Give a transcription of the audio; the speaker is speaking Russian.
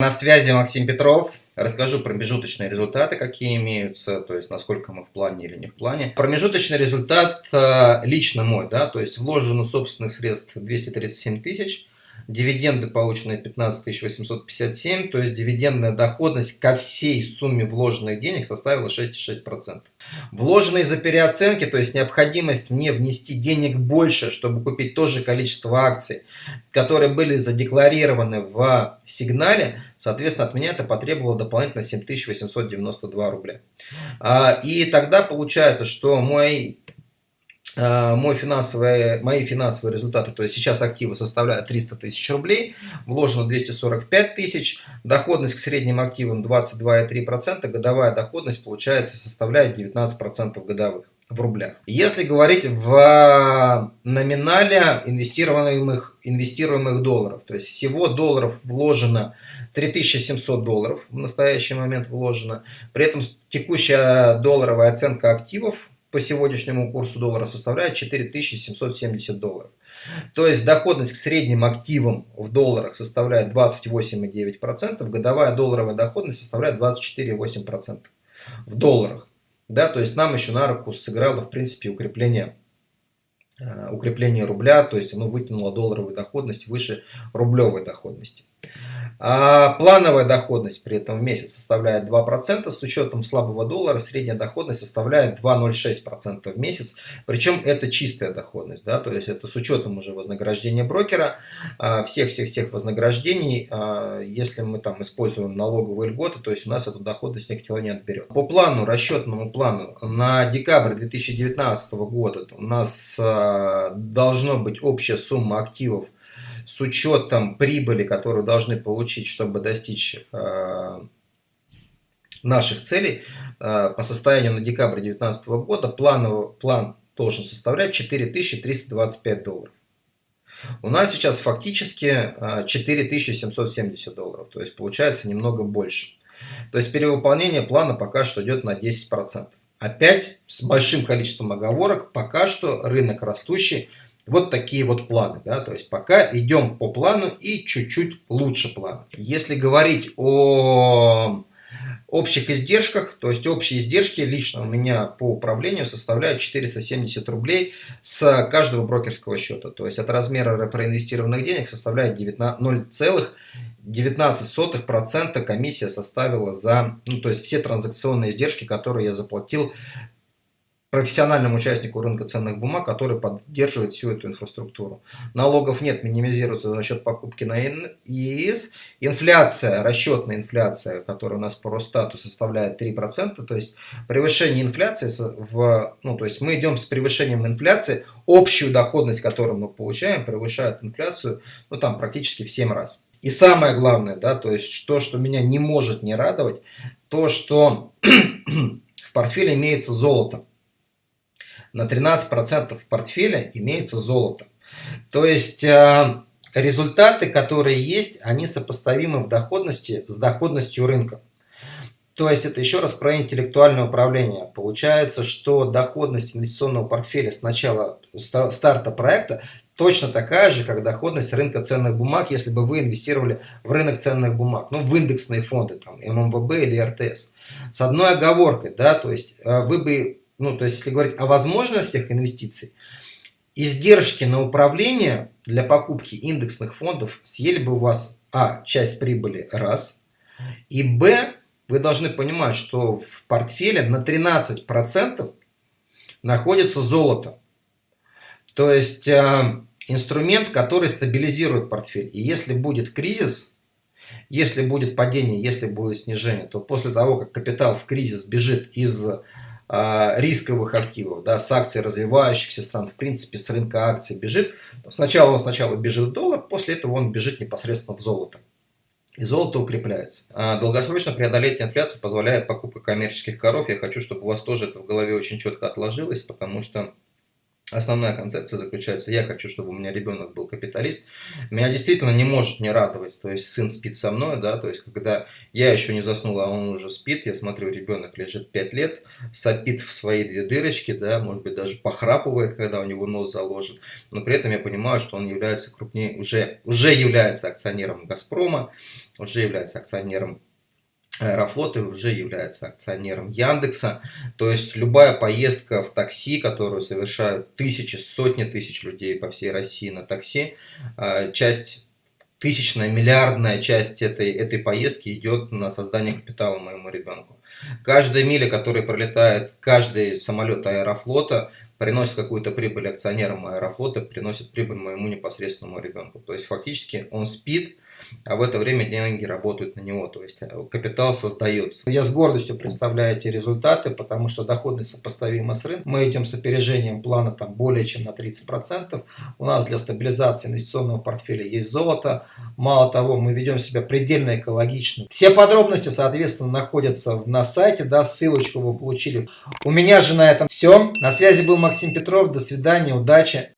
На связи Максим Петров. Расскажу промежуточные результаты, какие имеются, то есть насколько мы в плане или не в плане. Промежуточный результат э, лично мой, да, то есть вложено собственных средств 237 тысяч, дивиденды полученные 15 857, то есть дивидендная доходность ко всей сумме вложенных денег составила 6,6%. Вложенные за переоценки, то есть необходимость мне внести денег больше, чтобы купить то же количество акций, которые были задекларированы в сигнале, соответственно, от меня это потребовало дополнительно 7892 рубля. А, и тогда получается, что мой мой финансовые, мои финансовые результаты, то есть сейчас активы составляют 300 тысяч рублей, вложено 245 тысяч, доходность к средним активам 22,3%, годовая доходность получается составляет 19% годовых в рублях. Если говорить в номинале инвестируемых, инвестируемых долларов, то есть всего долларов вложено 3700 долларов в настоящий момент вложено, при этом текущая долларовая оценка активов по сегодняшнему курсу доллара составляет 4770 долларов. То есть доходность к средним активам в долларах составляет 28,9%, годовая долларовая доходность составляет 24,8% в долларах. Да, то есть нам еще на руку сыграло в принципе укрепление, э, укрепление рубля, то есть оно вытянуло долларовую доходность выше рублевой доходности. А плановая доходность при этом в месяц составляет 2%, с учетом слабого доллара средняя доходность составляет 2,06% в месяц, причем это чистая доходность, да, то есть это с учетом уже вознаграждения брокера, всех-всех-всех вознаграждений, а, если мы там используем налоговые льготы, то есть у нас эту доходность никто не отберет. По плану, расчетному плану, на декабрь 2019 года у нас а, должно быть общая сумма активов с учетом прибыли, которую должны получить, чтобы достичь э, наших целей, э, по состоянию на декабрь 2019 года плановый, план должен составлять 4325 долларов. У нас сейчас фактически 4770 э, долларов, то есть получается немного больше. То есть перевыполнение плана пока что идет на 10%. Опять с большим количеством оговорок, пока что рынок растущий, вот такие вот планы, да, то есть пока идем по плану и чуть-чуть лучше плана. Если говорить о общих издержках, то есть общие издержки лично у меня по управлению составляют 470 рублей с каждого брокерского счета. То есть от размера проинвестированных денег составляет 0,19% комиссия составила за, ну, то есть все транзакционные издержки, которые я заплатил профессиональному участнику рынка ценных бумаг, который поддерживает всю эту инфраструктуру. Налогов нет, минимизируется за счет покупки на ИИС. Инфляция, расчетная инфляция, которая у нас по Росстату составляет 3%, то есть превышение инфляции, в, ну, то есть мы идем с превышением инфляции, общую доходность, которую мы получаем, превышает инфляцию, ну там практически в 7 раз. И самое главное, да, то есть то, что меня не может не радовать, то, что в портфеле имеется золото на 13% в портфеле имеется золото. То есть э, результаты, которые есть, они сопоставимы в доходности с доходностью рынка. То есть это еще раз про интеллектуальное управление. Получается, что доходность инвестиционного портфеля с начала старта проекта точно такая же, как доходность рынка ценных бумаг, если бы вы инвестировали в рынок ценных бумаг, ну в индексные фонды, там ММВБ или РТС. С одной оговоркой, да, то есть э, вы бы ну, то есть, если говорить о возможностях инвестиций, издержки на управление для покупки индексных фондов съели бы у вас, а, часть прибыли, раз, и, б, вы должны понимать, что в портфеле на 13% находится золото. То есть, э, инструмент, который стабилизирует портфель. И если будет кризис, если будет падение, если будет снижение, то после того, как капитал в кризис бежит из рисковых активов, да, с акций развивающихся стран, в принципе, с рынка акций бежит. Сначала он сначала бежит в доллар, после этого он бежит непосредственно в золото. И золото укрепляется. А долгосрочно преодолеть инфляцию позволяет покупка коммерческих коров. Я хочу, чтобы у вас тоже это в голове очень четко отложилось, потому что Основная концепция заключается, я хочу, чтобы у меня ребенок был капиталист. Меня действительно не может не радовать, то есть сын спит со мной, да, то есть когда я еще не заснул, а он уже спит, я смотрю, ребенок лежит 5 лет, сопит в свои две дырочки, да, может быть даже похрапывает, когда у него нос заложен, но при этом я понимаю, что он является крупнее, уже, уже является акционером Газпрома, уже является акционером Аэрофлот уже является акционером Яндекса. То есть любая поездка в такси, которую совершают тысячи, сотни тысяч людей по всей России на такси, а, часть тысячная, миллиардная часть этой, этой поездки идет на создание капитала моему ребенку. Каждая миля, которая пролетает, каждый самолет аэрофлота приносит какую-то прибыль акционерам аэрофлота, приносит прибыль моему непосредственному ребенку. То есть фактически он спит, а в это время деньги работают на него, то есть э, капитал создается. Я с гордостью представляю эти результаты, потому что доходность сопоставима с рынком. Мы идем с опережением плана там более чем на 30%. У нас для стабилизации инвестиционного портфеля есть золото. Мало того, мы ведем себя предельно экологично. Все подробности, соответственно, находятся на сайте, да, ссылочку вы получили. У меня же на этом все. На связи был Максим Петров. До свидания, удачи.